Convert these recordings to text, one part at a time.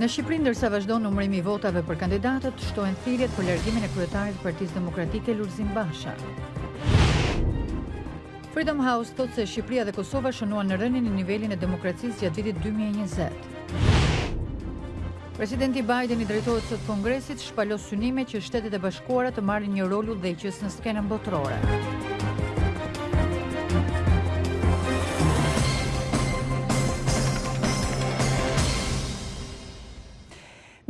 Në Shqipëri ndërsa vazhdon numërimi i votave për kandidatët, shtohen thirrjet për largimin e kryetarit të Partisë Demokratike Lulzim Basha. Freedom House thotë se Shqipëria dhe Kosova shënuan në rënien në nivelin e demokracisë gjatë vitit 2020. Presidenti Biden i drejtohet sot Kongresit, shpalos synime që Shtetet e Bashkuara të marrin një rol udhëheqës në skenën botërore.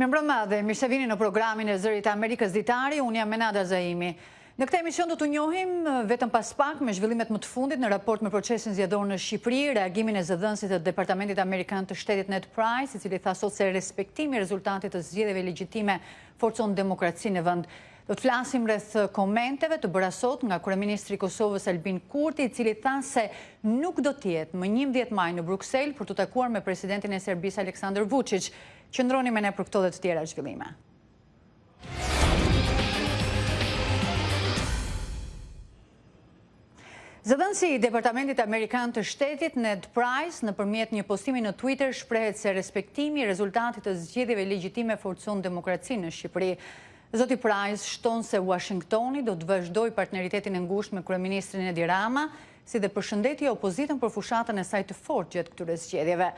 Mirëmbrëma dhe mirë se vini në programin e Zërit të Amerikës Ditari, unë jam Menada Zaimi. Në këtë emision do t'u njohim, vetëm pas pak, me zhvillimet më të fundit në raport me procesin zgjedhor në Shqipëri, reagimin e zëdhënësit të Departamentit Amerikan të Shtetit Ned Price, i cili tha sot se respektimi i rezultatit të zgjedhjeve legjitime forcon demokracinë në vend. Do të flasim rreth komenteve të bëra sot nga kryeministri i Kosovës Albin Kurti, i cili tha se nuk do të jetë më 11 maj në Bruksel për t'u takuar me presidentin e Serbisë Aleksandër Vuçiç. Qëndroni me ne për këto dhe të tjera zhvillime. Zëdhënësi i Departamentit Amerikan të Shtetit, Ned Price, nëpërmjet një postimi në Twitter, shprehet se respektimi i rezultatit të zgjedhjeve legjitime forcon demokracinë në Shqipëri. Zoti Price shton se Washingtoni do të vazhdojë partneritetin e ngushtë me Kryeministrin Edi Rama, si dhe përshëndeti opozitën për fushatën e saj të fortë gjatë këtyre zgjedhjeve.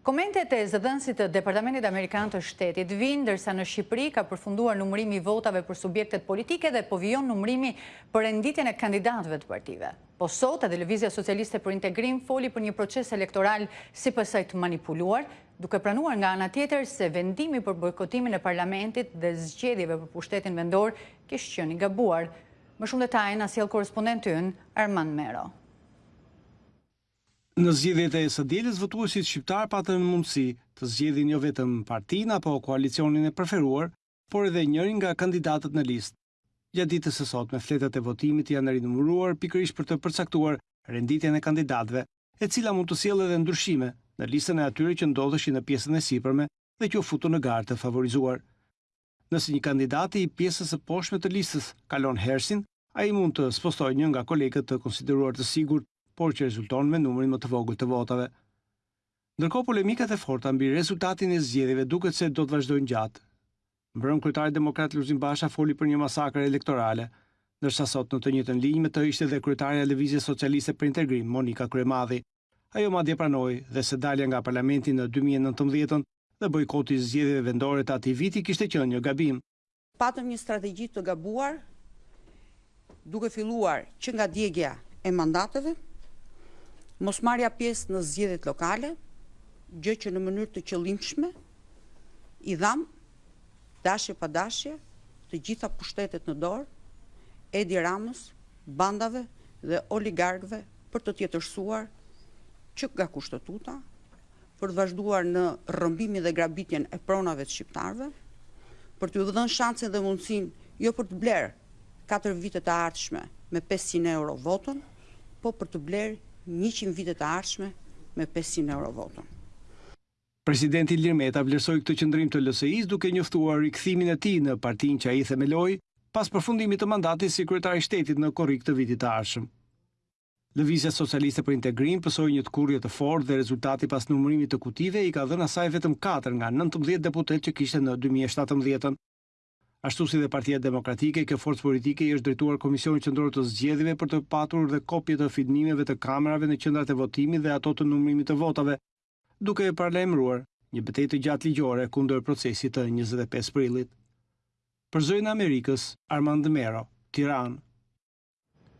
Komentet e zëdhënësit të Departamentit Amerikan të Shtetit vijnë ndërsa në Shqipëri ka përfunduar numërimi i votave për subjektet politike dhe po vijon numërimi për renditjen e kandidatëve të partive. Po sot edhe Lëvizja Socialiste për Integrim foli për një proces elektoral sipas saj të manipuluar, duke pranuar nga ana tjetër se vendimi për bojkotimin e parlamentit dhe zgjedhjeve për pushtetin vendor kish qenë i gabuar. Më shumë detaje na sjell korrespondenti ynë, Armand Mero. Në zgjedhjet e së dielës votuesit shqiptarë patën mundësi të zgjedhin jo vetëm partinë apo koalicionin e preferuar, por edhe njërin nga kandidatët në listë. Gjatë ditës së sotme fletët e votimit janë rinumëruar pikërisht për të përcaktuar renditjen e kandidatëve, e cila mund të sjellë edhe ndryshime në listën e atyre që ndodheshin në pjesën e sipërme dhe që u futën në garë të favorizuar. Nëse një kandidat i pjesës së poshtme të listës kalon herësin, ai mund të spostojë një nga kolegët të konsideruar të sigurt, por që rezulton me numrin më të vogël të votave. Ndërkohë polemikat e forta mbi rezultatin e zgjedhjeve duket se do të vazhdojnë gjatë. Mbrëmë kryetari demokrat Lulzim Basha foli për një masakër elektorale, ndërsa sot në të njëjtën linjë me të ishte dhe kryetarja e Lëvizjes Socialiste për Integrim, Monika Kryemadhi. Ajo madje pranoi dhe se dalja nga parlamenti në dy mijë e nëntëmbëdhjetën dhe bojkoti i zgjedhjeve vendore të atij viti kishte qenë një gabim. Patëm një strategji të gabuar, duke filluar që nga djegia e mandateve, mosmarrja pjesë në zgjedhjet lokale, gjë që në mënyrë të qëllimshme i dhamë dashje pa dashje të gjitha pushtetet në dorë Edi Ramës, bandave dhe oligarkëve për të tjetërsuar që nga Kushtetuta, për të vazhduar në rrëmbimin dhe grabitjen e pronave të shqiptarëve, për t'ju dhënë shansin dhe mundësinë jo për të blerë katër vite të ardhshme me pesëqind euro votën, po për të blerë njëqind vite të ardhshme me pesëqind euro votën. Presidenti Ilir Meta vlerësoi këtë qëndrim të LSI-së duke njoftuar rikthimin e tij në partinë që ai themeloi pas përfundimit të mandatit si kryetar i shtetit në korrik të vitit të ardhshëm. Lëvizja Socialiste për Integrim pësoi një tkurrje të fortë dhe rezultati pas numërimit të kutive i ka dhënë asaj vetëm katër nga nëntëmbëdhjetë deputetë që kishte në dy mijë e shtatëmbëdhjetën. Ashtu si dhe Partia Demokratike, kjo forcë politike i është drejtuar Komisionit Qendror të Zgjedhjeve për të patur dhe kopje të filmimeve të kamerave në qendrat e votimit dhe ato të numërimit të votave, duke e paralajmëruar një betejë të gjatë ligjore kundër procesit të njëzet e pesë prillit. Për Zërin e Amerikës, Armand Mero, Tiranë.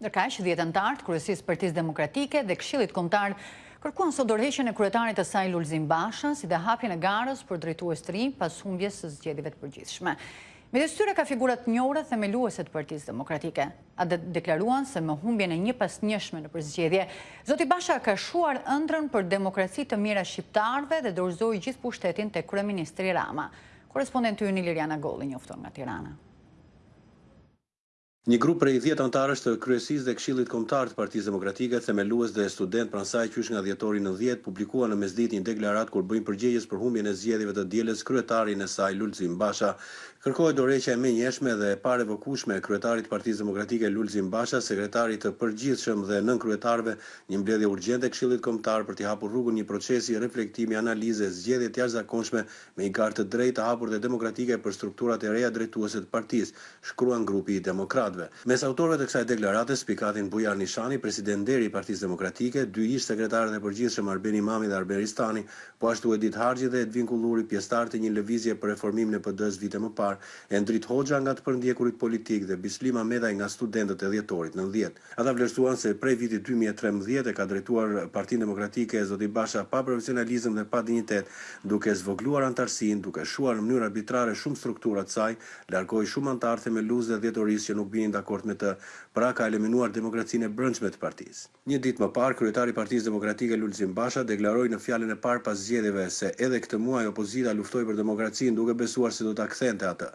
Ndërkaq, dhjetë anëtarë të Kryesisë së Partisë Demokratike dhe Këshillit Kombëtar kërkuan sot dorëheqjen e kryetarit të saj Lulzim Basha, si dhe hapjen e garës për drejtues të rinj pas humbjes së zgjedhjeve të përgjithshme. Midis tyre ka figura të njohura themeluese të Partisë Demokratike. Ata deklaruan se me humbjen e njëpasnjëshme nëpër zgjedhje, zoti Basha ka shuar ëndrrën për demokraci të mijëra shqiptarëve dhe dorëzoi gjithë pushtetin tek kryeministri Rama. Korrespondenti ynë Ilirian Agolli njofton nga Tirana. Një grup prej dhjetë anëtarësh të Kryesisë dhe Këshillit Kombëtar të Partisë Demokratike, themelues dhe studentë pranë saj qysh nga dhjetori nëntëdhjetë, publikuan në mesditë një deklaratë ku bëjnë përgjegjës për humbjen e zgjedhjeve të së dielës kryetarin e saj Lulzim Basha. Kërkohet dorëheqja e menjëhershme dhe e parevokueshme e kryetarit të Partisë Demokratike Lulzim Basha, sekretarit të Përgjithshëm dhe nënkryetarëve, një mbledhje urgjente e Këshillit Kombëtar për t'i hapur rrugën një procesi reflektimi, analize e zgjedhje të jashtëzakonshme me një garë të drejtë, të hapur dhe demokratike për strukturat e reja drejtuese të partisë. shkruan grupi i demokratëve. Mes autorëve të kësaj deklarate spikasin Bujar Nishani, president nderi i Partisë Demokratike, dy ish sekretarët e përgjithshëm Arben Imami dhe Arben Ristani, po ashtu Edith Harxhi dhe Edvin Kulluri, pjesëtarë të një lëvizje për reformimin e PD-së vite më parë, Endrit Hoxha nga të përndjekurit politikë dhe Bislim Ahmetaj nga studentët e Dhjetorit nëntëdhjetë. Ata vlerësuan se prej vitit dy mijë e trembëdhjetë e ka drejtuar Partinë Demokratike zoti Basha pa profesionalizëm dhe pa dinjitet, duke zvogëluar anëtarësinë, duke shuar në mënyrë arbitrare shumë struktura të saj, largoi shumë anëtarë themelues dhe dhjetorisë që nuk binin dakord me të, pra ka eliminuar demokracinë e brendshme të partisë. Një ditë më parë, kryetari i Partisë Demokratike Lulzim Basha deklaroi në fjalën e parë pas zgjedhjeve se edhe këtë muaj opozita luftoi për demokracinë duke besuar se do ta kthente atë.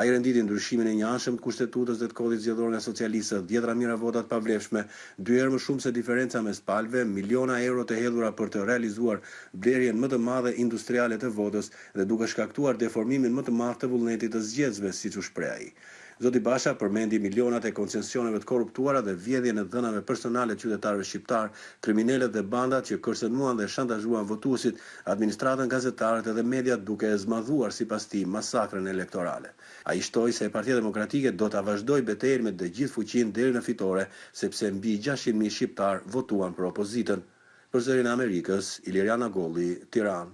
Ai renditi ndryshimin e njëanshëm të Kushtetutës dhe të Kodit Zgjedhor nga socialistët, dhjetëra mijëra vota të pavlefshme, dy herë më shumë se diferenca mes palëve, miliona euro të hedhura për të realizuar blerjen më të madhe industriale të votës dhe duke shkaktuar deformimin më të madh të vullnetit të zgjedhësve, siç u shpreh ai. Zoti Basha përmendi milionat e koncesioneve të korruptuara dhe vjedhjen e dhënave personale të qytetarëve shqiptarë, kriminelët dhe bandat që kërcënuan dhe shantazhuan votuesit, administratën, gazetarët dhe mediat duke e zmadhuar sipas tij masakrën elektorale. Ai shtoi se Partia Demokratike do ta vazhdojë betejën me të gjithë fuqinë deri në fitore sepse mbi gjashtëqind mijë shqiptarë votuan për opozitën. Për Zërin e Amerikës, Ilirian Agolli, Tiranë.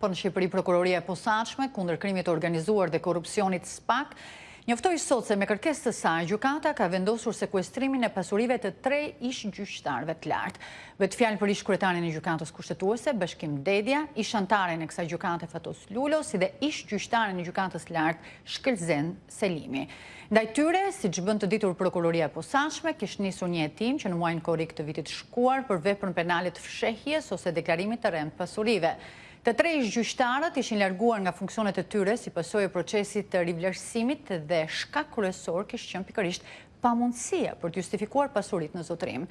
Po në Shqipëri Prokuroria e Posaçme kundër Krimit të Organizuar dhe Korrupsionit, SPAK, Njoftoi sot se me kërkesë të saj, gjykata ka vendosur sekuestrimin e pasurive të tre ish-gjyqtarëve të lartë. Bëhet fjalë për ish-kryetarin e Gjykatës Kushtetuese, Bashkim Dedja, ish-anëtarin e kësaj gjykate Fatos Lulo, si dhe ish-gjyqtarin e Gjykatës së Lartë Shkëlzen Selimi. Ndaj tyre, siç bën të ditur Prokuroria e Posaçme, kish nisur një hetim që në muajin korrik të vitit të shkuar për veprën penale të fshehjes ose deklarimit të rremë të pasurive. Të tre ish-gjyqtarët ishin larguar nga funksionet e tyre si pasojë e procesit të rivlerësimit dhe shkak kryesor kish qenë pikërisht pamundësia për të justifikuar pasuritë në zotërim.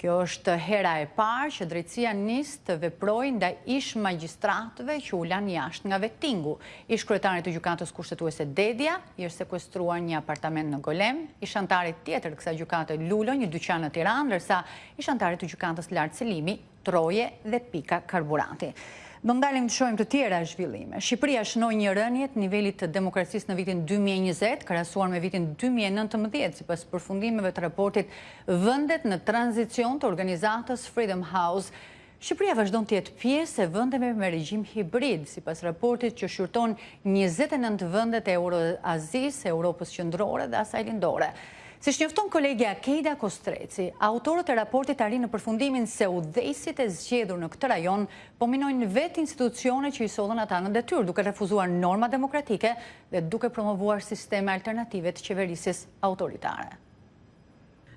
Kjo është hera e parë që drejtësia nis të veprojë ndaj ish-magjistratëve që u lanë jashtë nga vetingu. Ish-kryetarit të Gjykatës Kushtetuese Dedja i është sekuestruar një apartament në Golem, ish-anëtarit tjetër të kësaj gjykate Lulo një dyqan në Tiranë, ndërsa ish-anëtarit të Gjykatës së Lartë Selimi troje dhe pika karburanti. Do ndalim të shohim të tjera zhvillime. Shqipëria shënoi një rënie të nivelit të demokracisë në vitin dy mijë e njëzet, krahasuar me vitin dy mijë e nëntëmbëdhjetë, sipas përfundimeve të raportit Vendet në Tranzicion të organizatës Freedom House. Shqipëria vazhdon të jetë pjesë e vendeve me regjim hibrid, sipas raportit që shqyrton njëzet e nëntë vendet e Euroazisë, Europës Qendrore dhe asaj Lindore. Siç njofton kolegja Kejda Kostreci, autorët e raportit arrijnë në përfundimin se udhëheqësit e zgjedhur në këtë rajon po minojnë vetë institucionet që i sollën ata në detyrë, duke refuzuar normat demokratike dhe duke promovuar sisteme alternative të qeverisjes autoritare.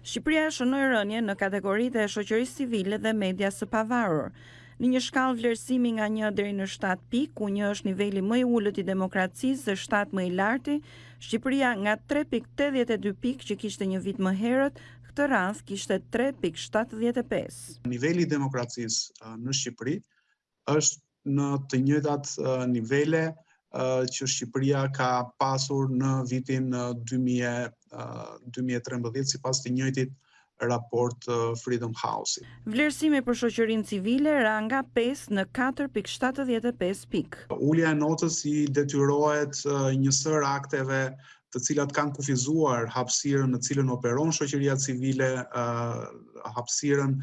Shqipëria shënoi rënie në kategoritë e shoqërisë civile dhe medias së pavarur, në një shkallë vlerësimi nga një deri në shtatë pikë, ku një është niveli më i ulët i demokracisë dhe shtatë më i larti Shqipëria nga tre pikë tetëdhjetë e dy pikë që kishte një vit më herët, këtë radhë kishte tre pikë shtatëdhjetë e pesë. Niveli i demokracisë në Shqipëri është në të njëjtat nivele që Shqipëria ka pasur në vitin dy mijë e trembëdhjetë sipas të njëjtit raport Freedom House. Vlerësimi për shoqërinë civile ra nga pesë në katër pikë shtatëdhjetë e pesë pikë. Ulja e notës i detyrohet një sërë akteve të cilat kanë kufizuar hapësirën në cilën operon shoqëria civile, hapësirën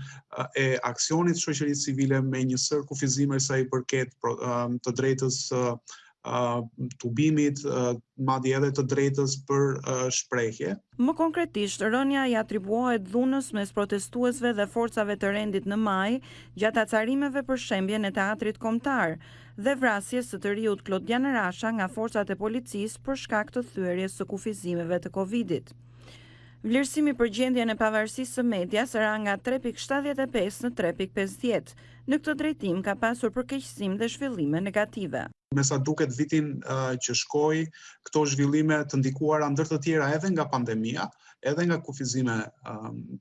e aksionit shoqërisë civile me një sërë kufizime sa i përket të drejtës tubimit, madje edhe të drejtës për shprehje. Më konkretisht, rënia i atribuohet dhunës mes protestuesve dhe forcave të rendit në maj, gjatë acarimeve për shembjen e Teatrit Kombëtar, dhe vrasjes së të riut Klodian Rasha nga forcat e policisë për shkak të thyerjes së kufizimeve të Covid-it. Vlerësimi për gjendjen e pavarësisë së medias ra nga tre pikë shtatëdhjetë e pesë në tre pikë pesëdhjetë. Në këtë drejtim ka pasur përkeqësim dhe zhvillime negative. Me sa duket vitin që shkoi, këto zhvillime të ndikuara ndër të tjera edhe nga pandemia, edhe nga kufizime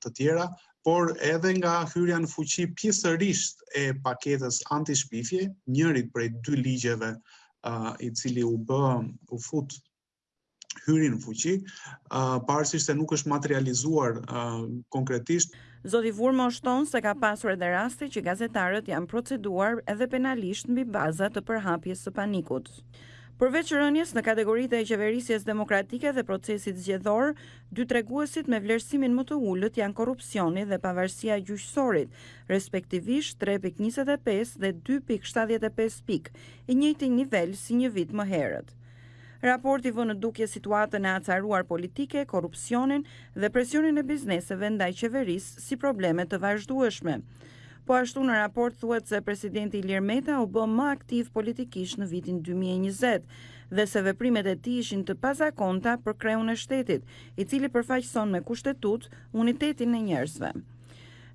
të tjera, por edhe nga hyrja në fuqi pjesërisht e paketës anti-shpifje, njërit prej dy ligjeve i cili u bë, u fut hyri në fuqi, pavarësisht se nuk është materializuar konkretisht. Zoti Vurmo shton se ka pasur edhe raste që gazetarët janë proceduar edhe penalisht mbi baza të përhapjes së panikut. Përveç rënies në kategoritë e qeverisjes demokratike dhe procesit zgjedhor, dy treguesit me vlerësimin më të ulët janë korrupsioni dhe pavarësia e gjyqësorit, respektivisht tre pikë njëzet e pesë dhe dy pikë shtatëdhjetë e pesë pikë, i njëjti nivel si një vit më herët. Raporti vë në dukje situatën e acaruar politike, korrupsionin dhe presionin e bizneseve ndaj qeverisë si probleme të vazhdueshme. Po ashtu në raport thuhet se presidenti Ilir Meta u bë më aktiv politikisht në vitin dy mijë e njëzet dhe se veprimet e tij ishin të pazakonta për kreun e shtetit, i cili përfaqëson me kushtetutë unitetin e njerëzve.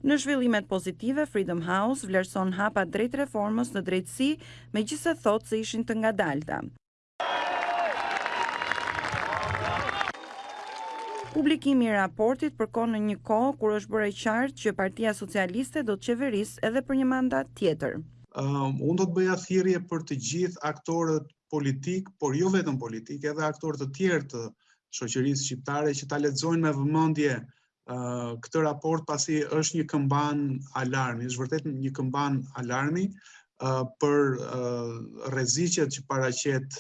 Në zhvillimet pozitive, Freedom House vlerëson hapa drejt reformës në drejtësi, megjithëse thotë se ishin të ngadalta. Publikimi i raportit përkon në një kohë kur është bërë e qartë që Partia Socialiste do të qeverisë edhe për një mandat tjetër. Um, unë do të bëja thirrje për të gjithë aktorët politik, por jo vetëm politik, edhe aktorë të tjerë të shoqërisë shqiptare që ta lexojnë me vëmendje këtë raport pasi është një këmban alarmi, është vërtet një këmban alarmi për rreziqet që paraqet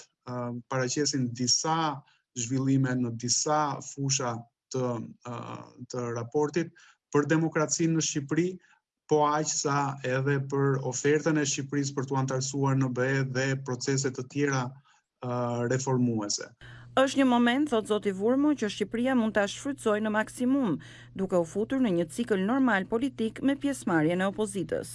paraqesin disa zhvillime në disa fusha të, të raportit për demokracinë në Shqipëri, po aq sa edhe për ofertën e Shqipërisë për t'u anëtarësuar në BE dhe procese të tjera reformuese. Është një moment, thotë zoti Vurmo, që Shqipëria mund ta shfrytëzojë në maksimum, duke u futur në një cikël normal politik me pjesëmarrjen e opozitës.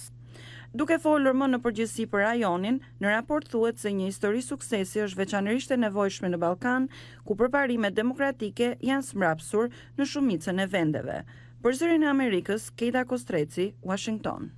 Duke folur më në përgjithësi për rajonin, në raport thuhet se një histori suksesi është veçanërisht e nevojshme në Ballkan, ku përparimet demokratike janë zmbrapsur në shumicën e vendeve, Për Zërin e Amerikës, Keida Kostreci, Uashington.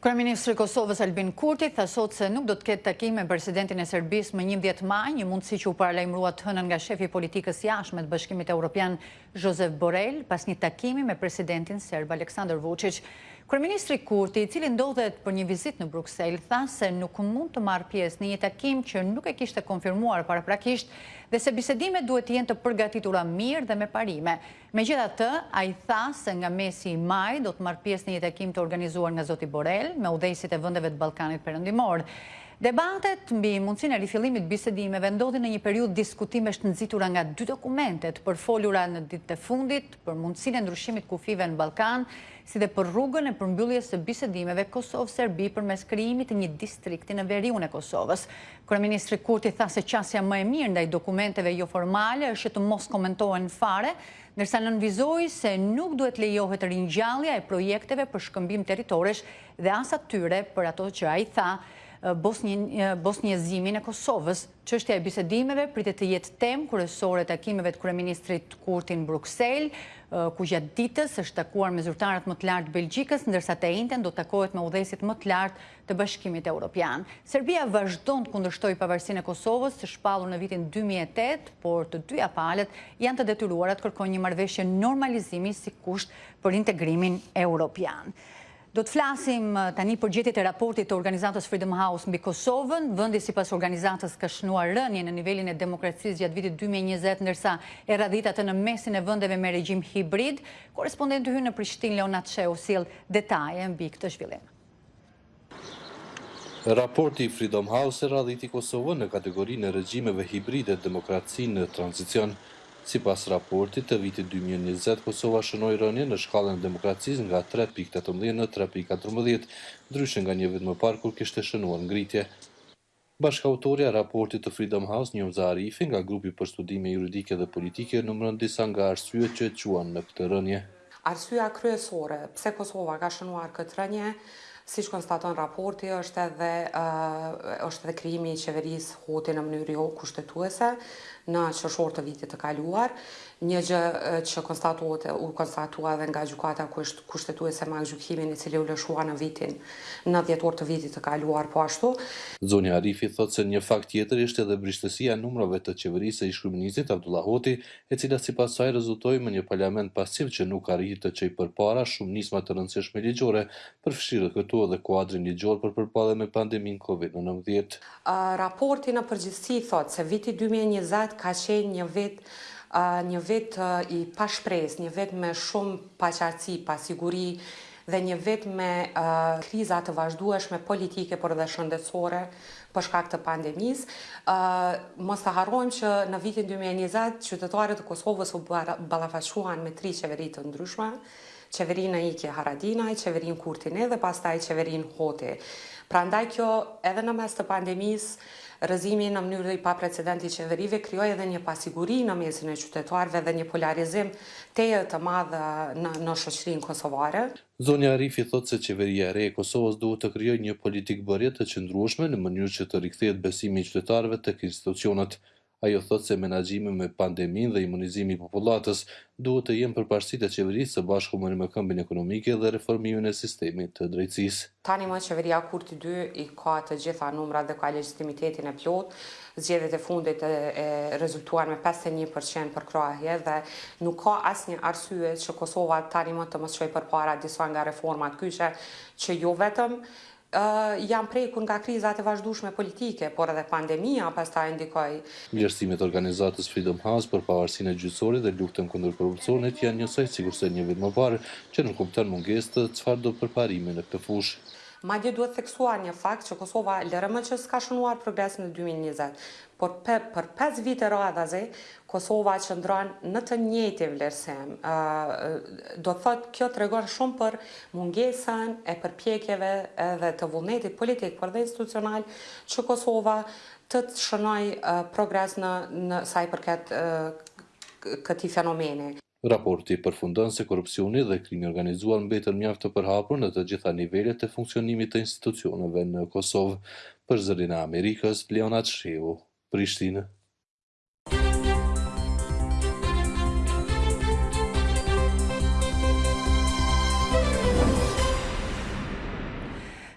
Kryeministri i Kosovës Albin Kurti tha sot se nuk do të ketë takim me presidentin e Serbisë më 11 maj, një mundësi që u paralajmërua të hënën nga shefi i politikës së jashtme të Bashkimit Evropian, Josep Borrell pas një takimi me presidentin serb Aleksandar Vuçiç. Kryeministri Kurti, i cili ndodhet për një vizitë në Bruksel, tha se nuk mund të marrë pjesë në një takim që nuk e kishte konfirmuar paraprakisht dhe se bisedimet duhet të jenë të përgatitura mirë dhe me parime. Megjithatë, ai tha se nga mesi i majit do të marrë pjesë në një takim të organizuar nga zoti Borrell me udhëheqësit e vendeve të Ballkanit Perëndimor. Debatet mbi mundësinë e rifillimit të bisedimeve ndodhin në një periudhë diskutimesh të nxitura nga dy dokumente të përfolura në ditët e fundit, për mundësinë e ndryshimit të kufijve në Ballkan, si dhe për rrugën e përmbylljes së bisedimeve Kosovë-Serbi përmes krijimit të një distrikti në veriun e Kosovës. Kryeministri Kurti tha se qasja më e mirë ndaj dokumenteve joformale është që të mos komentohen fare, ndërsa nënvizoi se nuk duhet të lejohet ringjallja e projekteve për shkëmbim territoresh dhe as atyre për ato që ai tha bosnjezimin e Kosovës. Çështja e bisedimeve pritet të jetë temë kryesore e takimeve të kryeministrit Kurti në Bruksel, ku gjatë ditës është takuar me zyrtarët më të lartë të Belgjikës, ndërsa të enjten do të takohet me udhëheqësit më të lartë të Bashkimit Europian. Serbia vazhdon të kundërshtojë pavarësinë e Kosovës, të shpallur në vitin dy mijë e tetë, por të dyja palët janë të detyruara të kërkojnë një marrëveshje normalizimi si kusht për integrimin europian. Do të flasim tani për gjetjet e raportit të organizatës Freedom House mbi Kosovën. Vendi sipas organizatës ka shënuar rënie në nivelin e demokracisë gjatë vitit dy mijë e njëzet, ndërsa e radhit atë në mesin e vendeve me regjim hibrid. Korrespondenti ynë në Prishtinë, Leonat Shehu, sjell detaje mbi këtë zhvillim. Raporti i Freedom House e radhiti Kosovën në kategorinë e regjimeve hibride demokraci në tranzicion, Sipas raportit të vitit dy mijë e njëzet, Kosova shënoi rënie në shkallën e demokracisë nga tre pikë tetëmbëdhjetë në tre pikë katërmbëdhjetë, ndryshe nga një vit më parë kur kishte shënuar ngritje. Bashkautorja e raportit të Freedom House, Njomza Arifi, nga Grupi për Studime Juridike dhe Politike, numëron disa nga arsyet që çuan në këtë rënie. Arsyeja kryesore pse Kosova ka shënuar këtë rënie, siç konstaton raporti, është edhe është edhe krijimi i qeverisë Hoti në mënyrë jo kushtetuese në qershor të vitit të kaluar, një gjë që konstatohet e u konstatua edhe nga Gjykata Kushtetuese me aktgjykimin i cili u lëshua në vitin në dhjetor të vitit të kaluar po ashtu. Zonja Arifi thotë se një fakt tjetër ishte edhe brishtësia e numrave të qeverisë së ish-kryeministrit Avdullah Hoti, e cila sipas saj rezultoi me një parlament pasiv që nuk arriti të çojë përpara shumë nisma të rëndësishme ligjore, përfshirë këtu edhe kuadrin ligjor për përballjen me pandeminë Covid nëntëmbëdhjetë. Raporti në përgjithësi thotë se viti dy mijë e njëzet ka qenë një vit një vit i pashpresë, një vit me shumë paqartësi, pasiguri dhe një vit me kriza të vazhdueshme politike por dhe shëndetësore për shkak të pandemisë. Mos të harrojmë që në vitin dy mijë e njëzet qytetarët e Kosovës u ballafaquan me tri qeveri të ndryshme, qeverinë në ikje Haradinaj, qeverinë Kurti një dhe pastaj qeverinë Hoti. Prandaj kjo edhe në mes të pandemisë, rrëzimi në mënyrë i paprecedentë i qeverive krijoi edhe një pasiguri në mesin e qytetarëve dhe një polarizim tejet të madh në shoqërinë kosovare. Zonja Arifi thotë se Qeveria e re e Kosovës duhet të krijojë një politikëbërje të qëndrueshme në mënyrë që të rikthehet besimi i qytetarëve tek institucionet. Ajo thotë se menaxhimi me pandeminë dhe imunizimi i popullatës duhet të jenë përparësitë e Qeverisë së bashku me rimëkëmbjen ekonomike dhe reformimin e sistemit të drejtësisë. Tani më Qeveria Kurti dy i ka të gjitha numrat dhe ka legjitimitetin e plotë. Zgjedhjet e fundit rezultuan me pesëdhjetë e një për qind përkrahje dhe nuk ka asnjë arsye që Kosova tani më të mos çojë përpara disa nga reformat kyçe që jo vetëm janë prekur nga krizat e vazhdueshme politike, por edhe pandemia pastaj ndikoi. Vlerësimet e organizatës Freedom House për pavarësinë e gjyqësorit dhe luftën kundër korrupsionit janë njësoj sikurse një vit më parë, që nënkupton mungesë të çfarëdo përparimi në këtë fushë. Madje duhet theksuar një fakt që Kosova lëre më që s'ka shënuar progres në dy mijë e njëzet, por për pesë vite radhazi Kosova qëndron në të njëjtin vlerësim. Do të thotë kjo tregon shumë për mungesën e përpjekjeve dhe të vullnetit politik por dhe institucional që Kosova të shënojë progres në sa i përket këtij fenomeni. Raporti përfundon se korrupsioni dhe krimi i organizuar mbeten mjaft të përhapur në të gjitha nivelet e funksionimit të institucioneve në Kosovë. Për Zërin e Amerikës, Leonat Shehu, Prishtinë.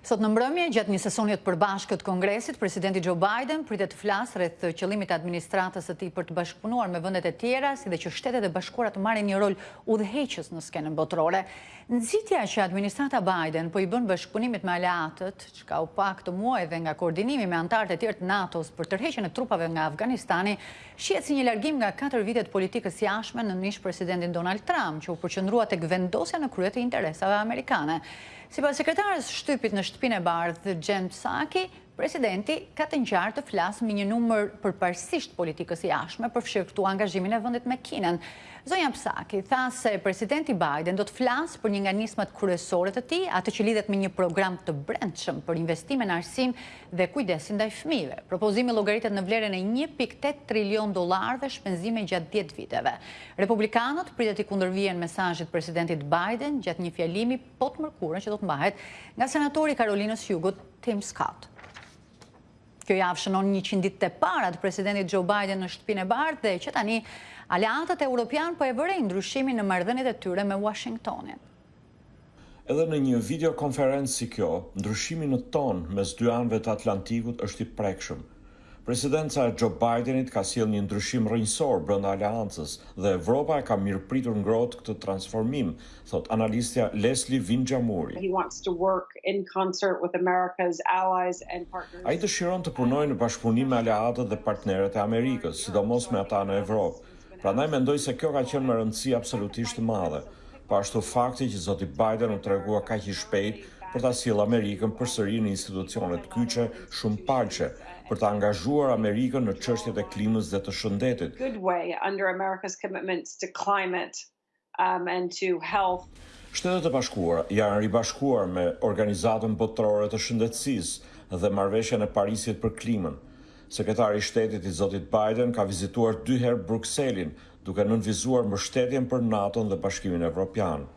Sot në mbrëmje, gjatë një sesioni të përbashkët të Kongresit, presidenti Joe Biden pritet të flasë rreth qëllimit të administratës së tij për të bashkëpunuar me vendet e tjera, si dhe që Shtetet e Bashkuara të marrin një rol udhëheqës në skenën botërore. Nxitja që administrata Biden po i bën bashkëpunimit me aleatët, çka u pa këtë muaj edhe nga koordinimi me anëtarët e tjerë të NATO-s për tërheqjen e trupave nga Afganistani, shihet si një largim nga katër vite të politikës së jashtme nën ish-presidentin Donald Trump, që u përqendrua tek vendosja në krye të interesave amerikane. Sipas sekretares së shtypit në Shtëpinë e Bardhë, Jen Psaki, presidenti ka të ngjarë të flasë mbi një numër përparësish të politikës së jashtme, përfshirë këtu angazhimin e vendit me Kinën. Zonja Psaki tha se presidenti Biden do të flasë për një nga nismat kryesore të tij, atë që lidhet me një program të brendshëm për investime në arsim dhe kujdesin ndaj fëmijëve. Propozimi llogaritet në vlerën e një pikë tetë trilionë dollarëve shpenzime gjatë dhjetë viteve. Republikanët pritet t'i kundërvihen mesazhit të presidentit Biden gjatë një fjalimi po të mërkurën që do të mbahet nga senatori i Karolinës së Jugut Tim Scott. Kjo javë shënon njëqind ditët e para të presidentit Joe Biden në Shtëpinë e Bardhë dhe që tani aleatët europianë po e vërejnë ndryshimin në marrëdhëniet e tyre me Washingtonin. Edhe në një videokonferencë si kjo, ndryshimi në ton mes dy anëve të Atlantikut është i prekshëm. Presidenca e Xho Bajdenit ka sjellë një ndryshim rrënjësor brenda aleancës dhe Evropa e ka mirëpritur ngrohtë këtë transformim, thotë analistja Lesli Vinxhamuri. Ai dëshiron të punojë në bashkëpunim me aleatët dhe partnerët e Amerikës, sidomos me ata në Evropë, Prandaj mendoj se kjo ka qenë me rëndësi absolutisht të madhe. Po ashtu fakti që zoti Biden u tregua kaq i shpejtë për ta sjellë Amerikën përsëri në institucionet kyçe shumëpalëshe, për ta angazhuar Amerikën në çështjet e klimës dhe të shëndetit. Shtetet e Bashkuara janë ribashkuar me Organizatën Botërore të Shëndetësisë dhe Marrëveshjen e Parisit për Klimën. Sekretari i Shtetit i zotit Biden ka vizituar dy herë Brukselin, duke nënvizuar mbështetjen për NATO-n dhe Bashkimin Evropian.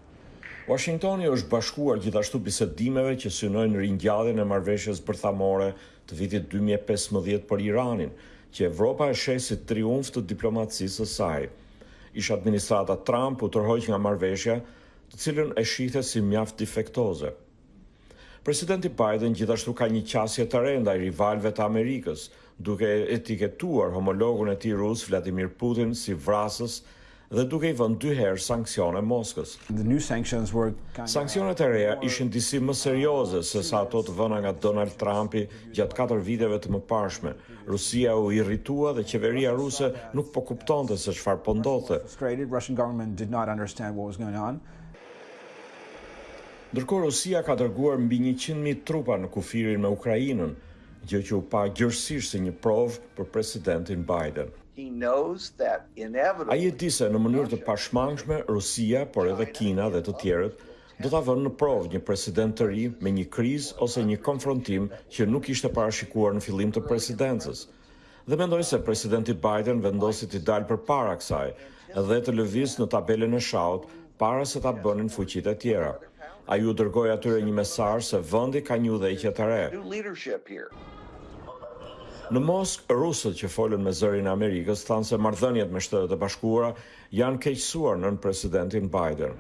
Uashingtoni i është bashkuar gjithashtu bisedimeve që synojnë ringjalljen e marrëveshjes bërthamore të vitit dy mijë e pesëmbëdhjetë për Iranin, që Evropa e sheh si triumf të diplomacisë së saj. Ish-administrata Trump u tërhoq nga marrëveshja, të cilën e shihte si mjaft difektoze. Presidenti Biden gjithashtu ka një qasje të re ndaj rivalëve të Amerikës, duke e etiketuar homologun e tij rus Vladimir Putin si vrasës dhe duke i vënë dy herë sanksione Moskës. Sanksionet e reja ishin disi më serioze sesa ato të vëna nga Donald Trumpi gjatë katër viteve të mëparshme, Rusia u irritua dhe qeveria ruse nuk po kuptonte se çfarë po ndodhte. Ndërkohë Rusia ka dërguar mbi njëqind mijë trupa në kufirin me Ukrainën, gjë që u pa gjerësisht si një provë për Presidentin Biden. Ai e di se në mënyrë të pashmangshme Rusia, por edhe Kina dhe të tjerët, do ta vënë në provë një president të ri me një krizë ose një konfrontim që nuk ishte parashikuar në fillim të presidencës. Dhe mendoj se presidenti Biden vendosi t'i dalë përpara kësaj dhe të lëvizë në tabelën e shahut para se ta bënin fuqitë e tjera. Ai u dërgoi atyre një mesazh se vendi ka një udhëheqje të re. Në Moskë, rusët që folën me Zërin e Amerikës thanë se marrëdhëniet me Shtetet e Bashkuara Janë keqësuar nën presidentin Biden.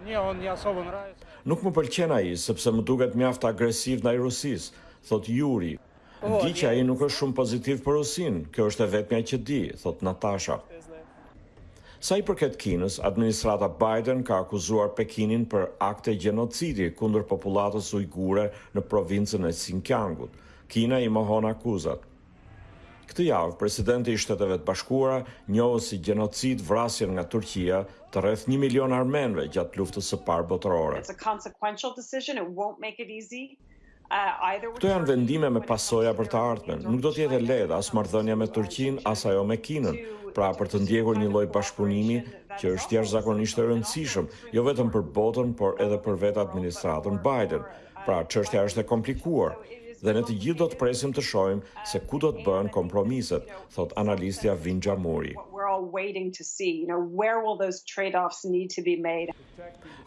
Nuk më pëlqen ai, sepse më duket mjaft agresiv ndaj Rusisë, thotë Juri. Di që ai nuk është shumë pozitiv për Rusinë, kjo është e vetmja që di, thotë Natasha. Sa i përket Kinës, administrata Biden ka akuzuar Pekinin për akte gjenocidi kundër popullatës ujgure në provincën e Sinkiangut. Kina i mohon akuzat. Këtë javë, presidenti i Shteteve të Bashkuara njohu si gjenocid vrasjen nga Turqia të rreth një milion armenëve gjatë Luftës së Parë Botërore. Këto janë vendime me pasoja për të ardhmen. Nuk do të jetë e lehtë as marrëdhënia me Turqinë, as ajo me Kinën, pra për të ndjekur një lloj bashkëpunimi që është jashtëzakonisht i rëndësishëm, jo vetëm për botën, por edhe për vetë administratën Biden. Pra, çështja është e komplikuar dhe ne të gjithë do të presim të shohim se ku do të bëhen kompromiset, thotë analistja Vinjamuri.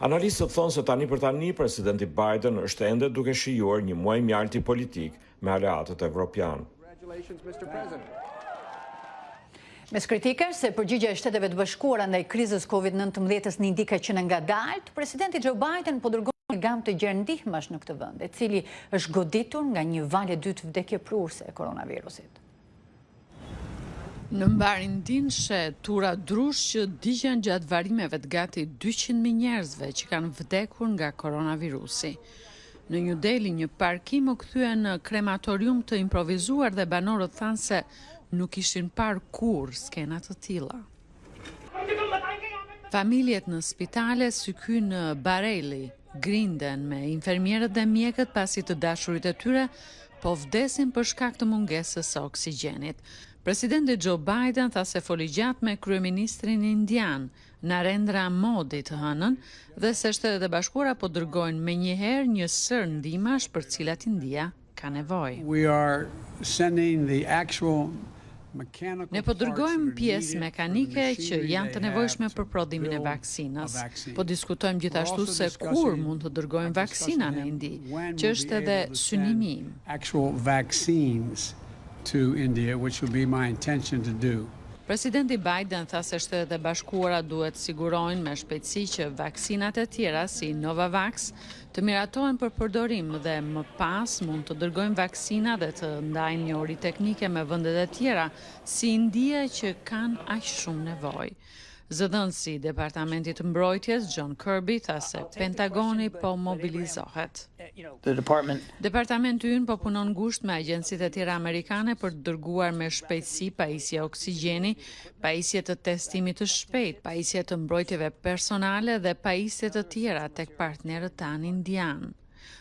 Analistët thonë se tani për tani presidenti Biden është ende duke shijuar një muaj mjalti politik me aleatët evropianë. Mes kritikash se përgjigja e Shteteve të Bashkuara ndaj krizës COVID-19-s në Indi ka qenë e ngadaltë, presidenti Joe Biden po dërgon gamë të gjerë ndihmash në këtë vend, e cili është goditur nga një valë e dytë vdekjeprurëse e koronavirusit. Në mbarë Indinë sheh turra drush që digjen gjatë varimeve të gati 200.000 njerëzve që kanë vdekur nga koronavirusi. Në New Delhi, një parkim u kthye në krematorium të improvizuar dhe banorët thanë se nuk ishin parë kurrë skena të tilla. Familjet në spitale si ky në Bareilly grinden me infermierët dhe mjekët pasi të dashurit e tyre po vdesin për shkak të mungesës së oksigjenit. Presidenti Joe Biden tha se foli gjatë me kryeministrin indian, Narendra Modi të hënën dhe se Shtetet e Bashkuara po dërgojnë menjëherë një sërë ndihmash për të cilat India ka nevojë. Ne po dërgojmë pjesë mekanike që janë të nevojshme për prodhimin e vaksinës. Po diskutojmë gjithashtu se kur mund të dërgojmë vaksina në Indi, që është edhe synimi im. Presidenti Biden tha se Shtetet e Bashkuara duhet të sigurojnë me shpejtësi që vaksinat e tjera si Novavax të miratohen për përdorim dhe më pas mund të dërgojnë vaksina dhe të ndajnë njohuri teknike me vendet e tjera, si India që kanë aq shumë nevojë. Zëdhënësi i Departamentit të Mbrojtjes, John Kirby, tha se Pentagoni po mobilizohet. Departamenti ynë po punon ngushtë me agjencitë e tjera amerikane për të dërguar me shpejtësi pajisje oksigjeni pajisje të testimit të shpejtë, pajisje të mbrojtjeve personale dhe pajisje të tjera tek partnerët tanë indianë.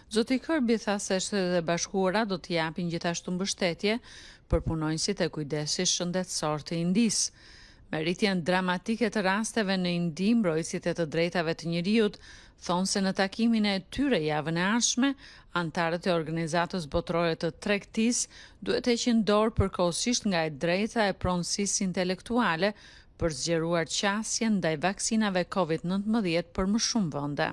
Zoti Kirby tha se Shtetet e Bashkuara do të japin gjithashtu mbështetje për punonjësit e kujdesit shëndetësor të Indisë. Me rritjen dramatike të rasteve në Indi, mbrojtësit e të drejtave të njeriut thonë se në takimin e tyre javën e ardhshme, anëtarët e Organizatës Botërore të Tregtisë duhet të heqin dorë përkohësisht nga e drejta e pronësisë intelektuale për të zgjeruar qasjen ndaj vaksinave Covid nëntëmbëdhjetë për më shumë vende.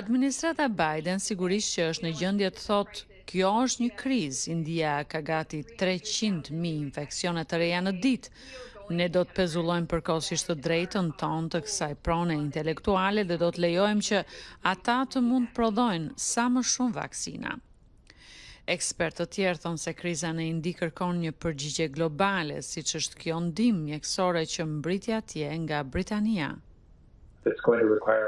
Administrata Biden sigurisht që është në gjendje të thotë, Kjo është një krizë, India ka gati treqind mijë infeksione të reja në ditë. Ne do të pezullojmë përkohësisht të drejtën tonë të kësaj prone intelektuale dhe do të lejojmë që ata të mund të prodhojnë sa më shumë vaksina. Ekspertë të tjerë thonë se kriza në Indi kërkon një përgjigje globale, siç është kjo ndihmë mjekësore që mbërriti atje nga Britania.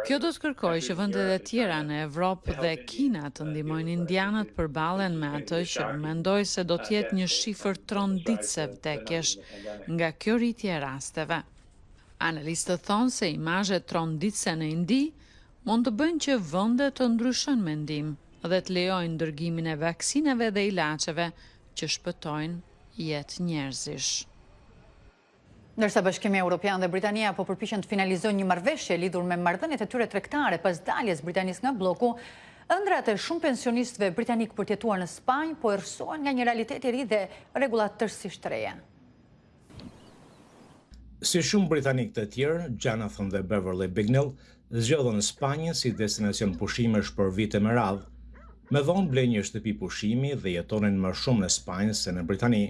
Kjo do të kërkojë që vendet e tjera në Evropë dhe Kina të ndihmojnë indianët të përballen me atë që mendoj se do të jetë një shifër tronditëse vdekjesh nga kjo rritje e rasteve. Analistët thonë se imazhet tronditëse në Indi mund të bëjnë që vendet të ndryshojnë mendim dhe të lejojnë dërgimin e vaksinave dhe ilaçeve që shpëtojnë jetë njerëzish. Ndërsa Bashkimi Evropian dhe Britania po përpiqen të finalizojnë një marrëveshje lidhur me marrëdhëniet e tyre tregtare pas daljes së Britanisë nga blloku, ëndrrat e shumë pensionistëve britanikë për të jetuar në Spanjë po errësohen nga një realitet i ri dhe rregulla tërësisht të reja. Si shumë britanikë të tjerë, Jonathan dhe Beverley Bignell zgjodhën Spanjën si destinacion pushimesh për vite me radhë. Më vonë blenë një shtëpi pushimi dhe jetonin më shumë në Spanjë se në Britani.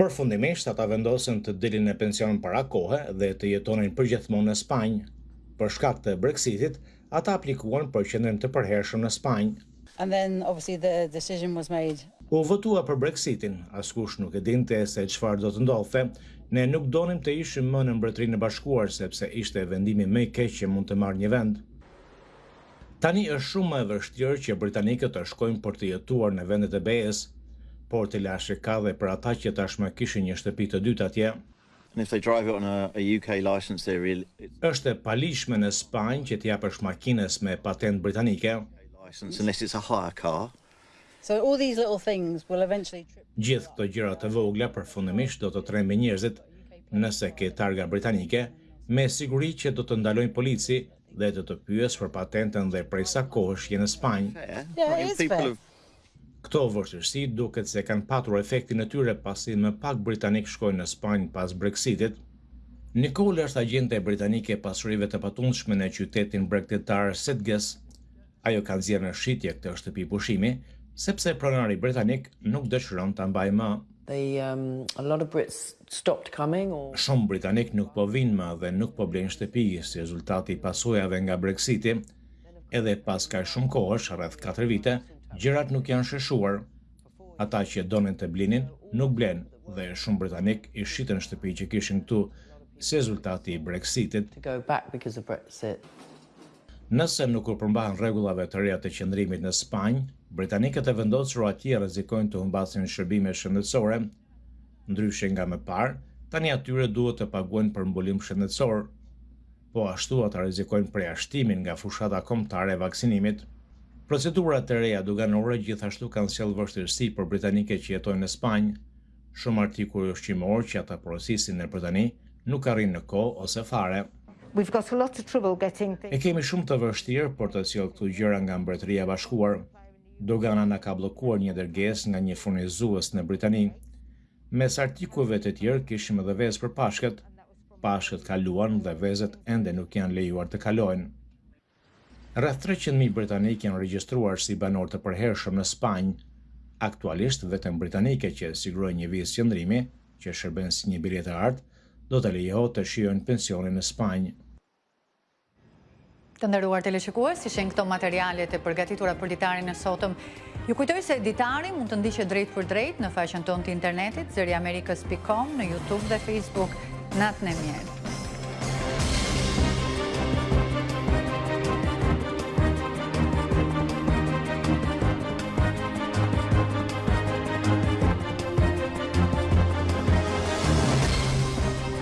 Përfundimisht, ata vendosën të dilnin në pension para kohe dhe të jetonin përgjithmonë në Spanjë. Për shkak të Brexitit, ata aplikuan për qëndrim të përhershëm në Spanjë. And then obviously the decision was made. U votua për Brexitin, askush nuk e dinte se çfarë do të ndodhte. Ne nuk donim të ishim më në Mbretërinë e Bashkuar sepse ishte vendimi më i keq që mund të marrë një vend. Tani është shumë më e vështirë që britanikët të shkojnë për të jetuar në vendet e BE-së, por telashe ka dhe për ata që tashmë kishin një shtëpi të dytë atje. Është e paligjshme në Spanjë që t'ia japësh makinës me patentë britanike. Gjithë këto gjëra të vogla përfundimisht do të trembin njerëzit. Nëse ke targa britanike, me siguri që do të ndalojë polici dhe do të pyesë për patentën dhe prej sa kohësh je në Spanjë. Këto vështirësi duket se kanë patur efektin e tyre pasi më pak britanikë shkojnë në Spanjë pas Brexitit. Nicole është agjente britanike e pasurive të patundshme në qytetin bregdetar Sitges. Ajo ka nxjerrë në shitje këtë shtëpi pushimi, sepse pronari britanik nuk dëshiron ta mbajë më. Um, Shumë britanikë nuk po vijnë më dhe nuk po blejnë shtëpi si rezultat i pasojave nga Brexiti. Edhe pas kaq shumë kohësh, rreth 4 vite, gjërat nuk janë sheshuar. Ata që donin të blinin, nuk blenë dhe shumë britanikë i shitën shtëpitë që kishin këtu si rezultat i Brexitit. Nëse nuk u përmbahen rregullave të reja të qëndrimit në Spanjë, britanikët e vendosur atje rrezikojnë të humbasin shërbime shëndetësore. Ndryshe nga më parë, tani atyre u duhet të paguajnë për mbulim shëndetësor. Po ashtu ata rrezikojnë përjashtimin nga fushata kombëtare e vaksinimit. Procedurat e reja doganore gjithashtu kanë sjellë vështirësi për britanikët që jetojnë në Spanjë. Shumë artikuj ushqimorë që ata porosisin në Britani nuk arrijnë në kohë ose fare. E kemi shumë të vështirë për të sjellë këtu gjëra nga Mbretëria e Bashkuar. Dogana na ka bllokuar një dërgesë nga një furnizues në Britani. Mes artikujve të tjerë kishim edhe vezë për Pashkët. Pashkët kaluan dhe vezët ende nuk janë lejuar të kalojnë. Rreth treqind mijë britanikë janë regjistruar si banorë të përhershëm në Spanjë. Aktualisht, vetëm britanikët që sigurojnë një vizë qëndrimi, që shërben si një biletë e artë, do të lejohet të shijojnë pensionin në Spanjë. Të nderuar teleshikues, ishin këto materialet e përgatitura për ditarin e sotëm. Ju kujtoj se ditari mund të ndiqet drejtpërdrejt në faqen tonë të internetit zëriamerikës.com në YouTube dhe Facebook. Natën e mirë.